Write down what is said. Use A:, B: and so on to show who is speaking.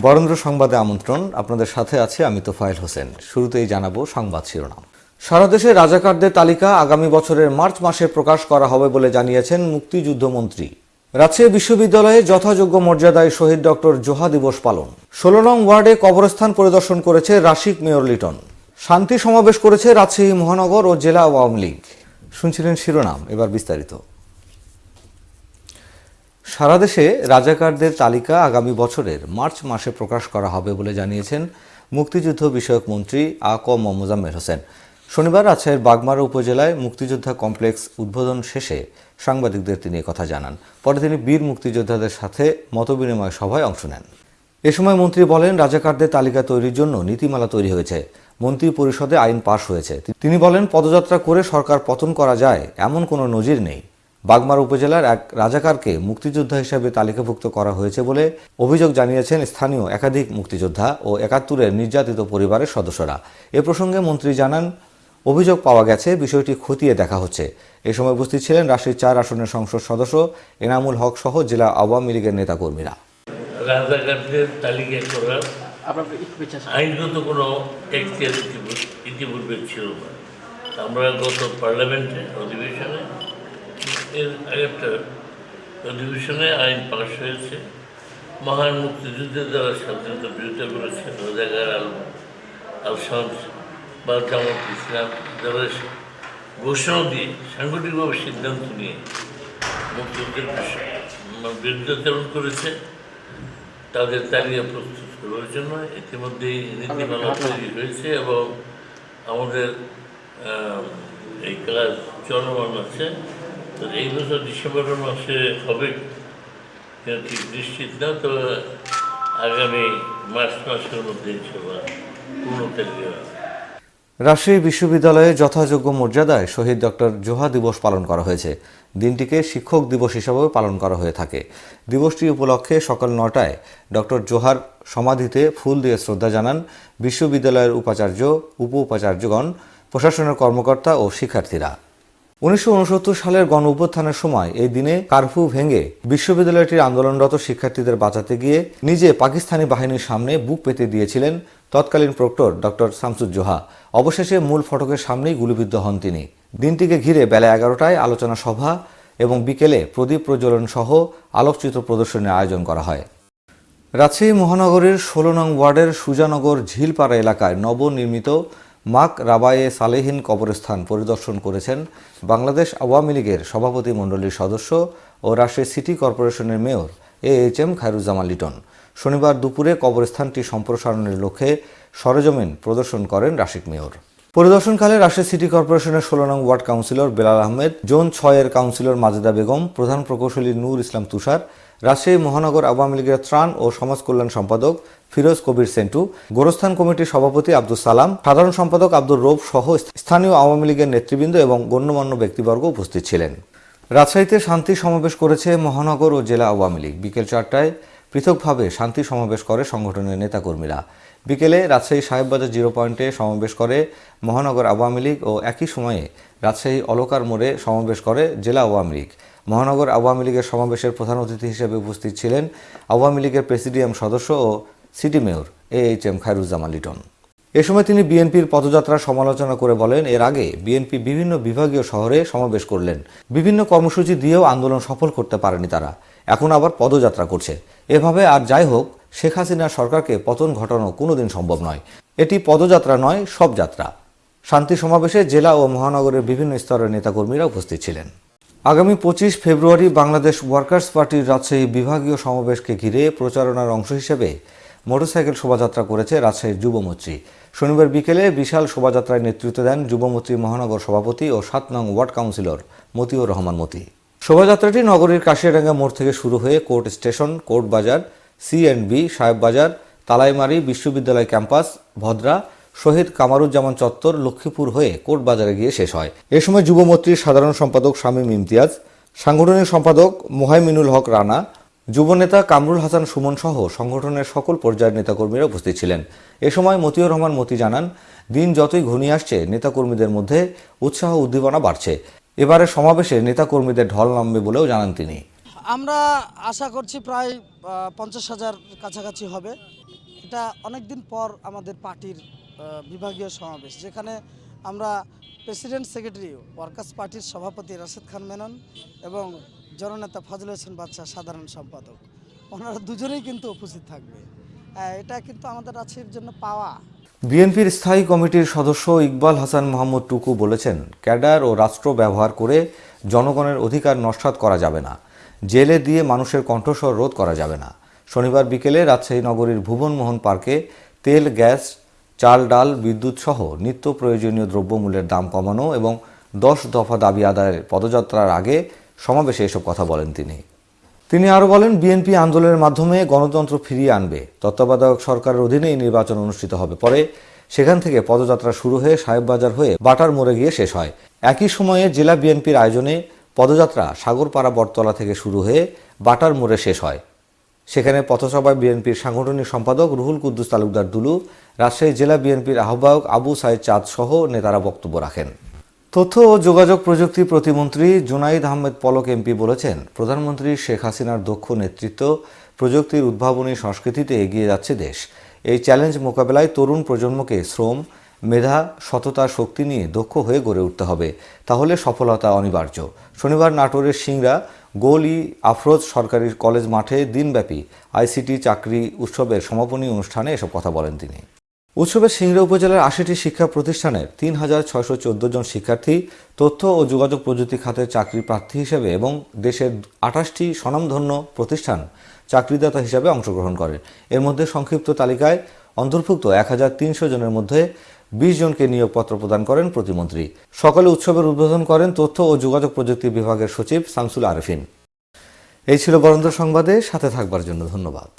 A: বরেন্দ্র সংবাদে আমন্ত্রণ। আপনাদের সাথে আছে আমি তোফায়েল হোসেন। শুরুতেই জানাব সংবাদ শিরোনাম। সারা দেশে রাজাকারদের তালিকা আগামী বছরের মার্চ মাসে প্রকাশ করা হবে বলে জানিয়েছেন মুক্তিযুদ্ধমন্ত্রী রাজশাহী বিশ্ববিদ্যালয়ে যথাযোগ্য মর্যাদায় শহীদ ডক্টর জোহা দিবস পালন। ষোলো নং ওয়ার্ডে কবরস্থান পরিদর্শন করেছে রাশিক মেয়র লিটন। শান্তি সমাবেশ করেছে রাজশাহী মহানগর ও জেলা আওয়ামী লীগ। শুনছিলেন শিরোনাম, এবার বিস্তারিত। সারা দেশে রাজাকারদের তালিকা আগামী বছরের মার্চ মাসে প্রকাশ করা হবে বলে জানিয়েছেন মুক্তিযুদ্ধ বিষয়ক মন্ত্রী আ ক ম মোজাম্মেল হোসেন। শনিবার রাজশাহীর বাগমারা উপজেলায় মুক্তিযোদ্ধা কমপ্লেক্স উদ্বোধন শেষে সাংবাদিকদের তিনি কথা জানান। পরে তিনি বীর মুক্তিযোদ্ধাদের সাথে মতবিনিময় সভায় অংশ নেন। এ সময় মন্ত্রী বলেন, রাজাকারদের তালিকা তৈরির জন্য নীতিমালা তৈরি হয়েছে। মন্ত্রী পরিষদে আইন পাশ হয়েছে। তিনি বলেন, পদযাত্রা করে সরকার পতন করা যায়, এমন কোনো নজির নেই। বাগমারা উপজেলার এক রাজাকারকে মুক্তিযোদ্ধা হিসেবে তালিকাভুক্ত করা হয়েছে বলে অভিযোগ জানিয়েছেন স্থানীয় একাধিক মুক্তিযোদ্ধা ও একাত্তরের নির্যাতিত পরিবারের সদস্যরা। এ প্রসঙ্গে মন্ত্রী জানান অভিযোগ পাওয়া গেছে বিষয়টি খতিয়ে দেখা হচ্ছে। এ সময় উপস্থিত ছিলেন রাশির চার আসনের সংসদ সদস্য এনামুল হক সহ জেলা আওয়ামী লীগের নেতাকর্মীরা।
B: রাজাকারদের তালিকা করার
C: আপনার একটু পেছনে আসুন।
B: আইনগত কোনো ইতিপূর্বে- ইতিপূর্বে ছিল না। আমরা গত পার্লামেন্টে অধিবেশনে এর আগেরটা অধিবেশনে আইন পাশ হয়েছে। মহান মুক্তিযুদ্ধের দ্বারা স্বাধীনতা বিরোধিতা করেছে রাজাকার আল আলসাদ বা জামাত ইসলাম। যারা ঘোষণা দিয়ে, সাংগঠনিকভাবে সিদ্ধান্ত নিয়ে মুক্তিযুদ্ধের বিরুদ্ধাচরণ করেছে, তাদের তালিকা প্রস্তুত করার জন্য ইতিমধ্যেই নীতিমালা তৈরি হয়েছে এবং আমাদের এই কাজ চলমান আছে। এই বছর ডিসেম্বর মাসে হবে ঠিক নিশ্চিত না তো আগামী মার্চ মাসের মধ্যে পূর্ণ
A: রাজশাহী বিশ্ববিদ্যালয়ে যথাযোগ্য মর্যাদায় শহীদ ডক্টর জোহা দিবস পালন করা হয়েছে। দিনটিকে শিক্ষক দিবস হিসাবেও পালন করা হয়ে থাকে। দিবসটি উপলক্ষে সকাল নটায় ডক্টর জোহার সমাধিতে ফুল দিয়ে শ্রদ্ধা জানান বিশ্ববিদ্যালয়ের উপাচার্য উপ উপাচার্যগণ প্রশাসনের কর্মকর্তা ও শিক্ষার্থীরা। উনিশশো সালের গণ অভ্যুত্থানের সময় এই দিনে কারফিউ ভেঙে বিশ্ববিদ্যালয়টির আন্দোলনরত শিক্ষার্থীদের বাঁচাতে গিয়ে নিজে পাকিস্তানি বাহিনীর সামনে বুক পেতে দিয়েছিলেন তৎকালীন প্রক্টর ডক্টর শামসুজ্জোহা। অবশেষে মূল ফটকের সামনেই গুলিবিদ্ধ হন তিনি। দিনটিকে ঘিরে বেলা এগারোটায় আলোচনা সভা এবং বিকেলে প্রদীপ প্রজ্বলন সহ আলোকচিত্র প্রদর্শনীর আয়োজন করা হয়। রাজশাহী মহানগরীর ষোলো নং ওয়ার্ডের সুজানগর ঝিলপাড়া এলাকায় নবনির্মিত মাক রাবায়ে সালেহীন কবরস্থান পরিদর্শন করেছেন বাংলাদেশ আওয়ামী লীগের সভাপতি মণ্ডলীর সদস্য ও রাজশাহী সিটি কর্পোরেশনের mayor A H M Khairuzzaman Liton. শনিবার দুপুরে কবরস্থানটি সম্প্রসারণের লক্ষ্যে সরেজমিন প্রদর্শন করেন রাশিক মেয়র। পরিদর্শনকালে রাজশাহী সিটি কর্পোরেশনের ষোলো নং ward councillor Belal Ahmed, zone ছয়ের কাউন্সিলর মাজেদা বেগম, প্রধান প্রকৌশলী নূর ইসলাম তুষার রাজশাহী মহানগর আওয়ামী লীগের ত্রাণ ও সমাজ কল্যাণ সম্পাদক ফিরোজ কবির সেন্টু, গোরস্থান কমিটির সভাপতি আব্দুল সালাম, সাধারণ সম্পাদক আব্দুর রৌফ সহ স্থানীয় আওয়ামী লীগের নেতৃবৃন্দ এবং গণ্যমান্য ব্যক্তিবর্গ উপস্থিত ছিলেন। রাজশাহীতে শান্তি সমাবেশ করেছে মহানগর ও জেলা আওয়ামী লীগ। বিকেল চারটায় পৃথকভাবে শান্তি সমাবেশ করে সংগঠনের নেতাকর্মীরা। বিকেলে রাজশাহী সাহেববাজার জিরো পয়েন্টে সমাবেশ করে মহানগর আওয়ামী লীগ ও একই সময়ে রাজশাহী অলকার মোড়ে সমাবেশ করে জেলা আওয়ামী লীগ। মহানগর আওয়ামী লীগের সমাবেশের প্রধান অতিথি হিসেবে উপস্থিত ছিলেন আওয়ামী লীগের প্রেসিডিয়াম সদস্য ও city mayor A H M Khairuzzaman Liton. এ সময় তিনি বিএনপির পদযাত্রার সমালোচনা করে বলেন, এর আগে বিএনপি বিভিন্ন বিভাগীয় শহরে সমাবেশ করলেন। বিভিন্ন কর্মসূচি দিয়েও আন্দোলন সফল করতে পারেনি তারা। এখন আবার পদযাত্রা করছে। এভাবে আর যাই হোক, শেখ হাসিনার সরকারকে পতন ঘটানো কোনোদিন সম্ভব নয়। এটি পদযাত্রা নয়, সব যাত্রা। শান্তি সমাবেশে জেলা ও মহানগরের বিভিন্ন স্তরের নেতাকর্মীরা উপস্থিত ছিলেন। আগামী পঁচিশ ফেব্রুয়ারি বাংলাদেশ ওয়ার্কার্স পার্টির রাজশাহী বিভাগীয় সমাবেশকে ঘিরে প্রচারণার অংশ হিসেবে মোটরসাইকেল শোভাযাত্রা করেছে রাজশাহীর যুবমৈত্রী শনিবার বিকেলে বিশাল শোভাযাত্রায় নেতৃত্ব দেন যুবমৈত্রী মহানগর সভাপতি ও সাত নং ওয়ার্ড কাউন্সিলর মতিউর রহমান মতি। শোভাযাত্রাটি নগরীর কাশিয়াডাঙ্গা মোড় থেকে শুরু হয়ে court station, court Bazar, C and B, Saheb Bazar, Talaimari বিশ্ববিদ্যালয় ক্যাম্পাস, ভদ্রা শহীদ কামারুজ্জামান চত্বর লক্ষ্মীপুর হয়ে কোর্ট বাজারে গিয়ে শেষ হয়। এ সময় যুবমৈত্রীর সাধারণ সম্পাদক শামীম ইমতিয়াজ, সাংগঠনিক সম্পাদক মোহাইমিনুল হক রানা, যুবনেতা কামরুল হাসান সুমন সহ সংগঠনের সকল পর্যায়ের নেতাকর্মীরা উপস্থিত ছিলেন। এ সময় মতিউর রহমান মতি জানান, দিন যতই ঘনিয়ে আসছে, নেতাকর্মীদের মধ্যে উৎসাহ উদ্দীপনা বাড়ছে। এবারে সমাবেশে নেতাকর্মীদের ঢল নামবে বলেও জানান তিনি।
C: আমরা আশা করছি প্রায় পঞ্চাশ হাজার কাছাকাছি হবে। এটা অনেকদিন পর আমাদের পার্টির বিভাগীয় সমাবেশ, যেখানে আমরা প্রেসিডেন্ট সেক্রেটারি, ওয়ার্কার্স পার্টির সভাপতি রাশেদ খান মেনন এবং জননেতা ফজল হোসেন বাদশাহ, সাধারণ সম্পাদক। ওনারা দুজনেই কিন্তু উপস্থিত থাকবে। এটা কিন্তু আমাদের রাজশাহীর জন্য পাওয়া।
A: বিএনপির স্থায়ী কমিটির সদস্য ইকবাল হাসান মোহাম্মদ টুকু বলেছেন, ক্যাডার ও রাষ্ট্র ব্যবহার করে জনগণের অধিকার নস্বাত করা যাবে না। জেলে দিয়ে মানুষের কণ্ঠস্বর রোধ করা যাবে না। শনিবার বিকেলে রাজশাহী নগরীর ভুবনমোহন পার্কে তেল, গ্যাস চাল, ডাল, বিদ্যুৎ সহ নিত্য প্রয়োজনীয় দ্রব্যমূল্যের দাম কমানো এবং দশ দফা দাবি আদায়ের পদযাত্রার আগে সমাবেশে এসব কথা বলেন তিনি। তিনি আরও বলেন, বিএনপি আন্দোলনের মাধ্যমে গণতন্ত্র ফিরিয়ে আনবে। তত্ত্বাবধায়ক সরকারের অধীনেই নির্বাচন অনুষ্ঠিত হবে। পরে সেখান থেকে পদযাত্রা শুরু হয়ে সাহেববাজার হয়ে বাটার মোড়ে গিয়ে শেষ হয়। একই সময়ে জেলা বিএনপির আয়োজনে পদযাত্রা সাগরপাড়া বটতলা থেকে শুরু হয়ে বাটার মোড়ে শেষ হয়। সেখানে পথসভায় বিএনপির সাংগঠনিক সম্পাদক রুহুল কুদ্দুস তালুকদার দুলু, রাজশাহী জেলা বিএনপির আহ্বায়ক আবু সাইদ চাঁদ সহ নেতারা বক্তব্য রাখেন। তথ্য ও যোগাযোগ প্রযুক্তি প্রতিমন্ত্রী জুনাইদ আহমেদ পলক এমপি বলেছেন, প্রধানমন্ত্রী শেখ হাসিনার দক্ষ নেতৃত্ব প্রযুক্তির উদ্ভাবনী সংস্কৃতিতে এগিয়ে যাচ্ছে দেশ। এই চ্যালেঞ্জ মোকাবেলায় তরুণ প্রজন্মকে শ্রম মেধা, সততা, শক্তি নিয়ে দক্ষ হয়ে গড়ে উঠতে হবে। তাহলে সফলতা অনিবার্য। শনিবার নাটোরের সিংরা গোলি, আফরোজ সরকারি কলেজ মাঠে দিনব্যাপী আইসিটি চাকরি উৎসবের সমাপনী অনুষ্ঠানে এসব কথা বলেন তিনি। উৎসবে সিংড়া উপজেলার আশিটি শিক্ষা প্রতিষ্ঠানের তিন হাজার ছয়শো চোদ্দ জন শিক্ষার্থী, তথ্য ও যোগাযোগ প্রযুক্তি খাতে চাকরি প্রার্থী হিসেবে এবং দেশের আঠাশটি স্বনামধন্য প্রতিষ্ঠান চাকরিদাতা হিসাবে অংশগ্রহণ করে এর মধ্যে সংক্ষিপ্ত তালিকায় অন্তর্ভুক্ত এক হাজার তিনশো জনের মধ্যে বিশ জনকে নিয়োগপত্র প্রদান করেন প্রতিমন্ত্রী। সকালে উৎসবের উদ্বোধন করেন তথ্য ও যোগাযোগ প্রযুক্তি বিভাগের সচিব শামসুল আরফিন। এই ছিল বরেন্দ্র সংবাদে, সাথে থাকবার জন্য ধন্যবাদ।